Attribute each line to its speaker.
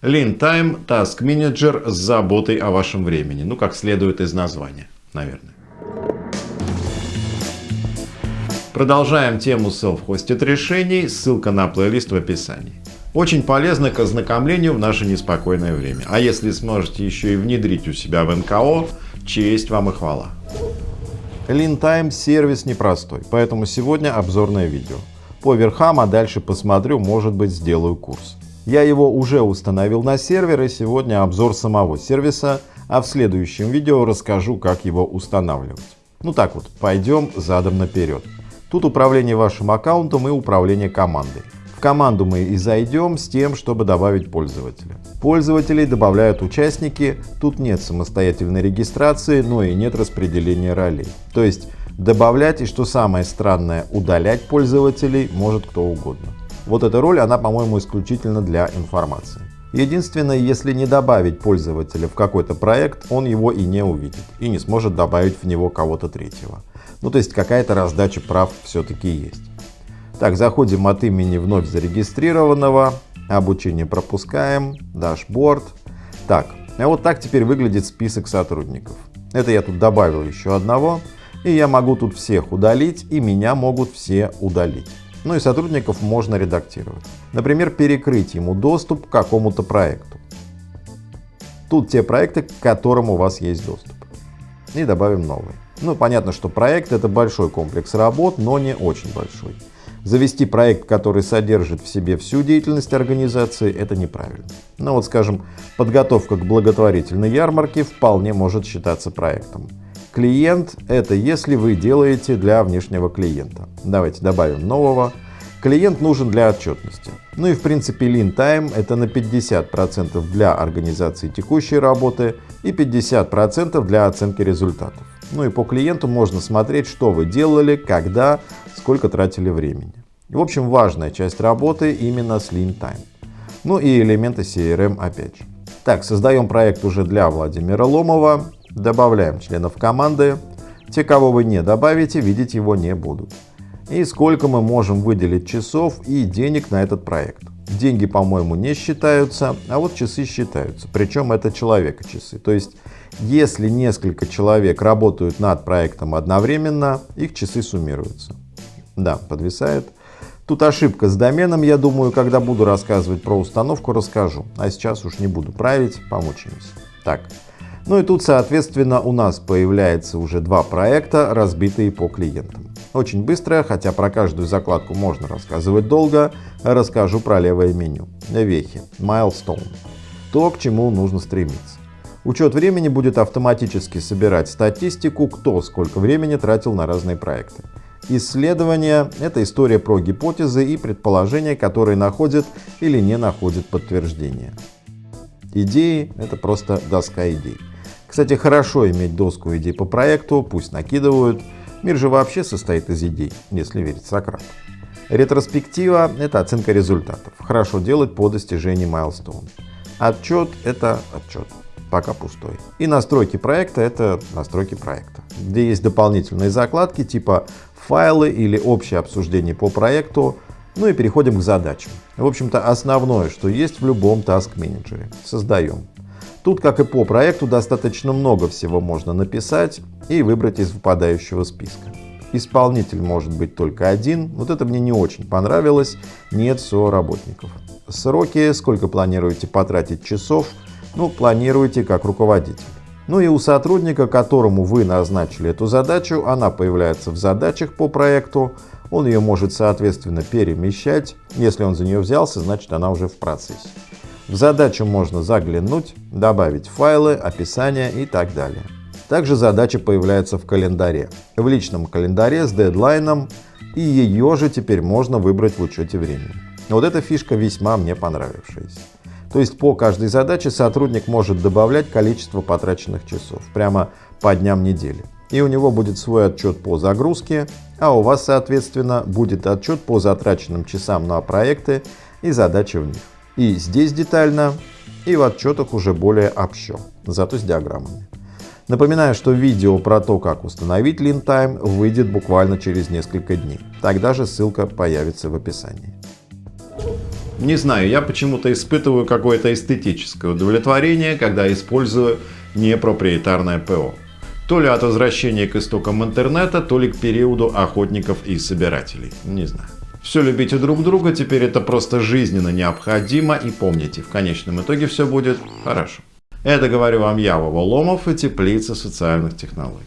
Speaker 1: Lean Time Task Manager с заботой о вашем времени. Ну, как следует из названия, наверное. Продолжаем тему Self-Hosted решений. Ссылка на плейлист в описании. Очень полезно к ознакомлению в наше неспокойное время. А если сможете еще и внедрить у себя в НКО, честь вам и хвала. Lean сервис непростой, поэтому сегодня обзорное видео. По верхам, а дальше посмотрю, может быть сделаю курс. Я его уже установил на сервер и сегодня обзор самого сервиса, а в следующем видео расскажу, как его устанавливать. Ну так вот, пойдем задом наперед. Тут управление вашим аккаунтом и управление командой. В команду мы и зайдем с тем, чтобы добавить пользователя. Пользователей добавляют участники, тут нет самостоятельной регистрации, но и нет распределения ролей. То есть добавлять и, что самое странное, удалять пользователей может кто угодно. Вот эта роль, она, по-моему, исключительно для информации. Единственное, если не добавить пользователя в какой-то проект, он его и не увидит, и не сможет добавить в него кого-то третьего. Ну, то есть какая-то раздача прав все-таки есть. Так, заходим от имени вновь зарегистрированного, обучение пропускаем, дашборд. Так, а вот так теперь выглядит список сотрудников. Это я тут добавил еще одного, и я могу тут всех удалить, и меня могут все удалить. Ну и сотрудников можно редактировать. Например, перекрыть ему доступ к какому-то проекту. Тут те проекты, к которым у вас есть доступ. И добавим новые. Ну, понятно, что проект это большой комплекс работ, но не очень большой. Завести проект, который содержит в себе всю деятельность организации, это неправильно. Ну вот, скажем, подготовка к благотворительной ярмарке вполне может считаться проектом. Клиент — это если вы делаете для внешнего клиента. Давайте добавим нового. Клиент нужен для отчетности. Ну и в принципе Lean Time — это на 50% для организации текущей работы и 50% для оценки результатов. Ну и по клиенту можно смотреть, что вы делали, когда, сколько тратили времени. В общем, важная часть работы именно с Lean Time. Ну и элементы CRM опять же. Так, создаем проект уже для Владимира Ломова. Добавляем членов команды. Те, кого вы не добавите, видеть его не будут. И сколько мы можем выделить часов и денег на этот проект. Деньги, по-моему, не считаются, а вот часы считаются. Причем это человека часы. То есть, если несколько человек работают над проектом одновременно, их часы суммируются. Да, подвисает. Тут ошибка с доменом, я думаю, когда буду рассказывать про установку, расскажу. А сейчас уж не буду править, помучаемся. Так, ну и тут, соответственно, у нас появляется уже два проекта, разбитые по клиентам. Очень быстро, хотя про каждую закладку можно рассказывать долго, расскажу про левое меню. Вехи, Milestone. То, к чему нужно стремиться. Учет времени будет автоматически собирать статистику, кто сколько времени тратил на разные проекты. Исследование — это история про гипотезы и предположения, которые находят или не находят подтверждения. Идеи — это просто доска идей. Кстати, хорошо иметь доску идей по проекту, пусть накидывают. Мир же вообще состоит из идей, если верить Сократу. Ретроспектива — это оценка результатов. Хорошо делать по достижении майлстоун. Отчет — это отчет, пока пустой. И настройки проекта — это настройки проекта, где есть дополнительные закладки типа файлы или общее обсуждение по проекту. Ну и переходим к задачам. В общем-то, основное, что есть в любом task менеджере. Создаем. Тут, как и по проекту, достаточно много всего можно написать и выбрать из выпадающего списка. Исполнитель может быть только один, вот это мне не очень понравилось, нет работников. Сроки, сколько планируете потратить часов, ну, планируете как руководитель. Ну и у сотрудника, которому вы назначили эту задачу, она появляется в задачах по проекту, он ее может соответственно перемещать, если он за нее взялся, значит она уже в процессе. В задачу можно заглянуть, добавить файлы, описание и так далее. Также задача появляется в календаре, в личном календаре с дедлайном, и ее же теперь можно выбрать в учете времени. Вот эта фишка весьма мне понравившаяся. То есть по каждой задаче сотрудник может добавлять количество потраченных часов прямо по дням недели. И у него будет свой отчет по загрузке, а у вас, соответственно, будет отчет по затраченным часам на проекты и задачи в них. И здесь детально, и в отчетах уже более общо, зато с диаграммами. Напоминаю, что видео про то, как установить LeanTime выйдет буквально через несколько дней. Тогда же ссылка появится в описании. Не знаю, я почему-то испытываю какое-то эстетическое удовлетворение, когда использую непроприетарное ПО. То ли от возвращения к истокам интернета, то ли к периоду охотников и собирателей. Не знаю. Все любите друг друга, теперь это просто жизненно необходимо и помните, в конечном итоге все будет хорошо. Это говорю вам я, Вова Ломов и Теплица социальных технологий.